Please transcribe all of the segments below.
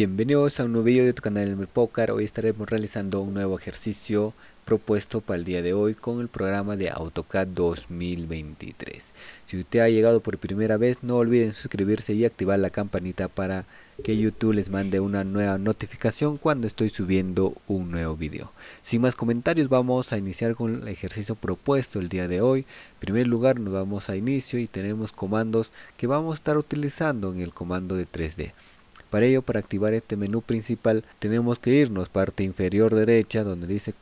Bienvenidos a un nuevo video de tu canal El Poker. Hoy estaremos realizando un nuevo ejercicio propuesto para el día de hoy con el programa de AutoCAD 2023. Si usted ha llegado por primera vez, no olviden suscribirse y activar la campanita para que YouTube les mande una nueva notificación cuando estoy subiendo un nuevo video. Sin más comentarios, vamos a iniciar con el ejercicio propuesto el día de hoy. En primer lugar, nos vamos a inicio y tenemos comandos que vamos a estar utilizando en el comando de 3D. Para ello, para activar este menú principal, tenemos que irnos parte inferior derecha donde dice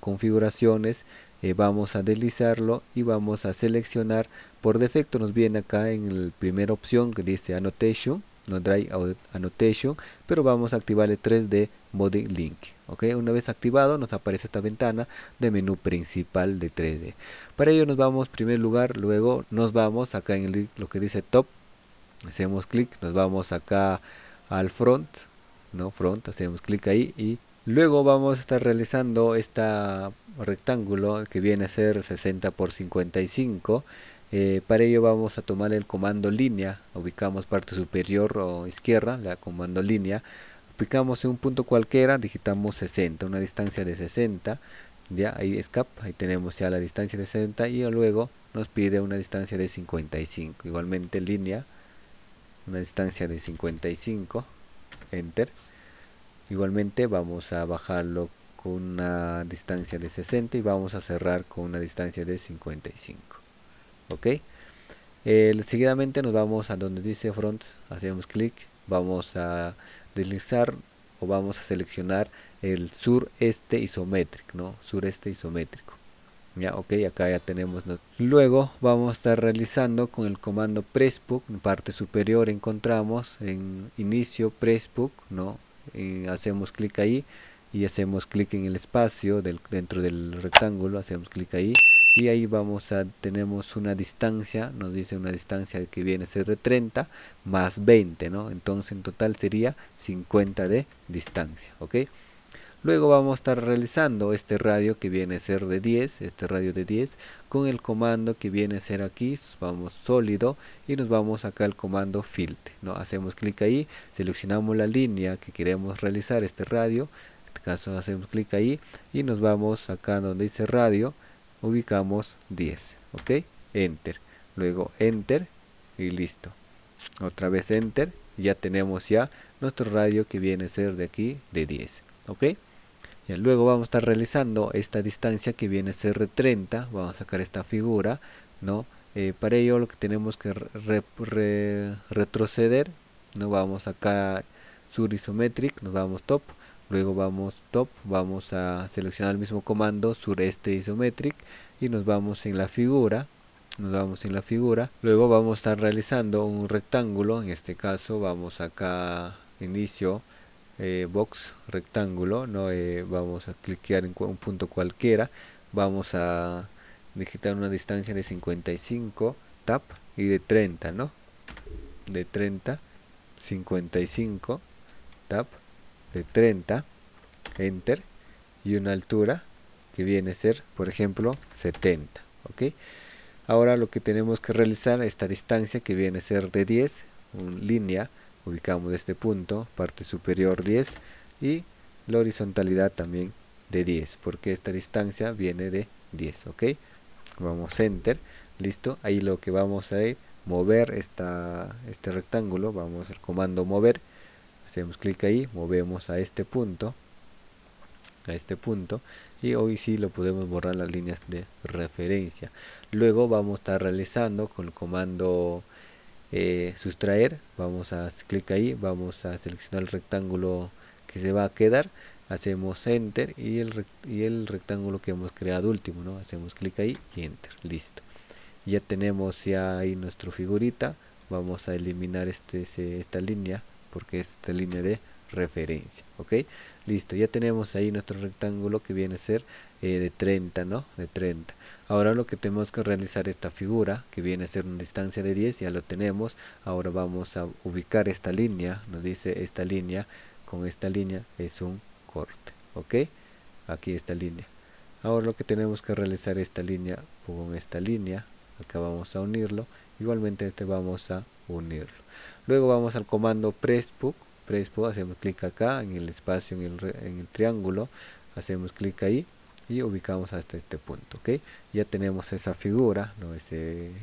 configuraciones, eh, vamos a deslizarlo y vamos a seleccionar, por defecto nos viene acá en la primera opción que dice Annotation, no Drive Annotation, pero vamos a activar el 3D Mode Link. Una vez activado nos aparece esta ventana de menú principal de 3D. Para ello nos vamos en primer lugar, luego nos vamos acá en lo que dice Top, hacemos clic, nos vamos acá al front, no front, hacemos clic ahí y luego vamos a estar realizando este rectángulo que viene a ser 60 por 55 eh, para ello vamos a tomar el comando línea, ubicamos parte superior o izquierda, la comando línea, aplicamos en un punto cualquiera, digitamos 60, una distancia de 60, ya ahí escape, ahí tenemos ya la distancia de 60 y luego nos pide una distancia de 55, igualmente línea, una distancia de 55 enter. Igualmente vamos a bajarlo con una distancia de 60 y vamos a cerrar con una distancia de 55 ok seguidamente nos vamos a donde dice front hacemos clic vamos a deslizar o vamos a seleccionar el sureste isométrico no sureste isométrico ok acá ya tenemos luego vamos a estar realizando con el comando pressbook en parte superior encontramos en inicio pressbook no hacemos clic ahí y hacemos clic en el espacio dentro del rectángulo hacemos clic ahí y ahí vamos a tenemos una distancia nos dice una distancia que viene a ser de 30 más 20 no entonces en total sería 50 de distancia ok Luego vamos a estar realizando este radio que viene a ser de 10, este radio de 10, con el comando que viene a ser aquí, vamos sólido y nos vamos acá al comando filtre. ¿no? Hacemos clic ahí, seleccionamos la línea que queremos realizar este radio, en este caso hacemos clic ahí y nos vamos acá donde dice radio, ubicamos 10, ok, enter, luego enter y listo. Otra vez enter, ya tenemos ya nuestro radio que viene a ser de aquí de 10, ok luego vamos a estar realizando esta distancia que viene a ser de 30. Vamos a sacar esta figura. ¿no? Eh, para ello lo que tenemos que retroceder. ¿no? Vamos acá sur isometric, nos vamos top. Luego vamos top, vamos a seleccionar el mismo comando sureste isometric y nos vamos en la figura nos vamos en la figura luego vamos a estar realizando un rectángulo en este caso vamos acá inicio eh, box rectángulo no eh, vamos a cliquear en un punto cualquiera. Vamos a digitar una distancia de 55 tap y de 30 no de 30 55 tap de 30 enter y una altura que viene a ser por ejemplo 70 ok ahora lo que tenemos que realizar esta distancia que viene a ser de 10 un línea ubicamos este punto, parte superior 10 y la horizontalidad también de 10, porque esta distancia viene de 10, ok. Vamos enter, listo, ahí lo que vamos a mover esta, este rectángulo, vamos al comando mover, hacemos clic ahí, movemos a este punto, a este punto y hoy sí lo podemos borrar las líneas de referencia. Luego vamos a estar realizando con el comando eh, sustraer vamos a clic ahí vamos a seleccionar el rectángulo que se va a quedar hacemos enter y el, y el rectángulo que hemos creado último no hacemos clic ahí y enter listo. Ya tenemos ya ahí nuestra figurita vamos a eliminar este, esta línea porque es esta línea de referencia ok listo ya tenemos ahí nuestro rectángulo que viene a ser eh, de 30 no de 30 ahora lo que tenemos que realizar esta figura que viene a ser una distancia de 10 ya lo tenemos. Ahora vamos a ubicar esta línea nos dice esta línea con esta línea es un corte ok aquí esta línea. Ahora lo que tenemos que realizar esta línea con esta línea acá vamos a unirlo igualmente este vamos a unirlo. Luego vamos al comando pressbook Prespo, hacemos clic acá en el espacio en el, en el triángulo, hacemos clic ahí y ubicamos hasta este punto ok ya tenemos esa figura ¿no? esa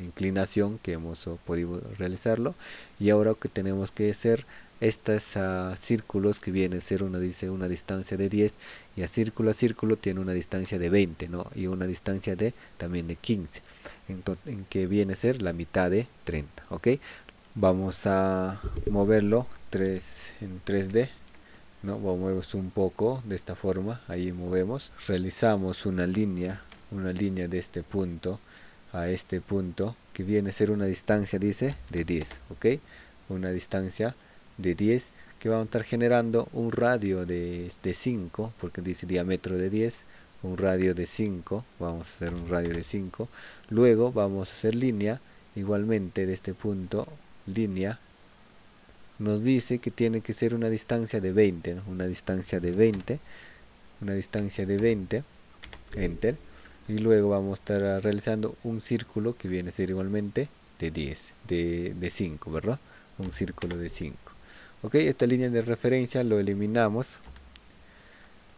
inclinación que hemos podido realizarlo y ahora que tenemos que hacer estos uh, círculos que viene a ser una dice una distancia de 10 y a círculo a círculo tiene una distancia de 20 ¿no? y una distancia de también de 15 entonces en que viene a ser la mitad de 30 ok vamos a moverlo 3 en 3d ¿no? movemos un poco de esta forma ahí movemos realizamos una línea una línea de este punto a este punto que viene a ser una distancia dice de 10 ok una distancia de 10 que vamos a estar generando un radio de, de 5 porque dice diámetro de 10 un radio de 5 vamos a hacer un radio de 5 luego vamos a hacer línea igualmente de este punto línea nos dice que tiene que ser una distancia de 20, una distancia de 20, una distancia de 20, enter, y luego vamos a estar realizando un círculo que viene a ser igualmente de 10, de, de 5, ¿verdad? Un círculo de 5. Ok, esta línea de referencia lo eliminamos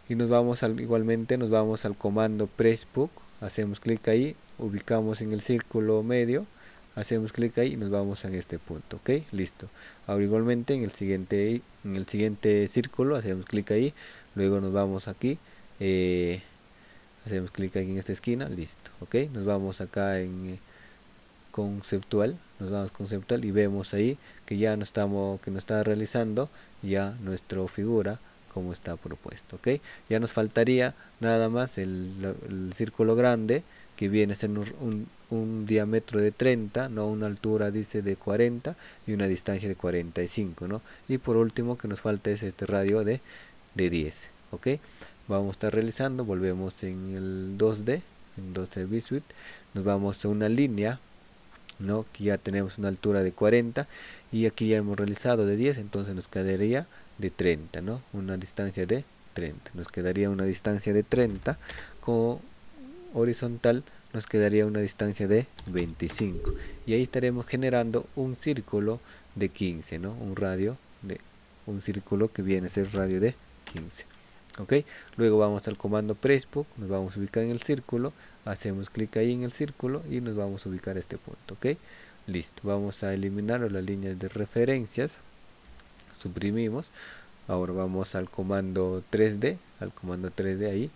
y nos vamos al, igualmente nos vamos al comando pressbook, hacemos clic ahí, ubicamos en el círculo medio, hacemos clic ahí y nos vamos en este punto ok listo. Ahora igualmente en el siguiente en el siguiente círculo hacemos clic ahí luego nos vamos aquí eh, hacemos clic aquí en esta esquina listo ok nos vamos acá en eh, conceptual nos vamos conceptual y vemos ahí que ya no estamos que nos está realizando ya nuestra figura como está propuesto ok ya nos faltaría nada más el, el círculo grande que viene a ser un, un, diámetro de 30, ¿no? una altura dice de 40 y una distancia de 45, ¿no? Y por último que nos falta es este radio de, de 10, ¿ok? Vamos a estar realizando, volvemos en el 2D, en 2D Visuit, nos vamos a una línea, ¿no? Que ya tenemos una altura de 40 y aquí ya hemos realizado de 10, entonces nos quedaría de 30, ¿no? Una distancia de 30, nos quedaría una distancia de 30 con horizontal nos quedaría una distancia de 25 y ahí estaremos generando un círculo de 15 no un radio de un círculo que viene a ser radio de 15 ok luego vamos al comando pressbook nos vamos a ubicar en el círculo hacemos clic ahí en el círculo y nos vamos a ubicar a este punto ok listo vamos a eliminar las líneas de referencias suprimimos ahora vamos al comando 3d al comando 3d ahí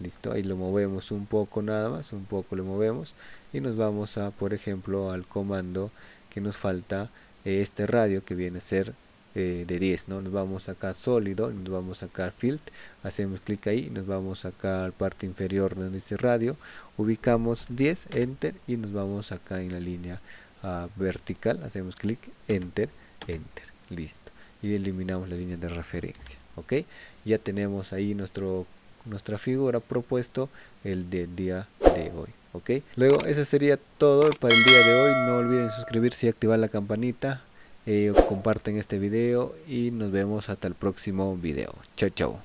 listo ahí lo movemos un poco nada más un poco lo movemos y nos vamos a por ejemplo al comando que nos falta eh, este radio que viene a ser eh, de 10 ¿no? nos vamos acá sólido nos vamos acá field hacemos clic ahí nos vamos acá al parte inferior de dice radio ubicamos 10 enter y nos vamos acá en la línea uh, vertical hacemos clic enter enter listo y eliminamos la línea de referencia ok ya tenemos ahí nuestro nuestra figura propuesto el del día de hoy ok luego eso sería todo para el día de hoy. No olviden suscribirse y activar la campanita. Eh, comparten este video y nos vemos hasta el próximo video. Chao chao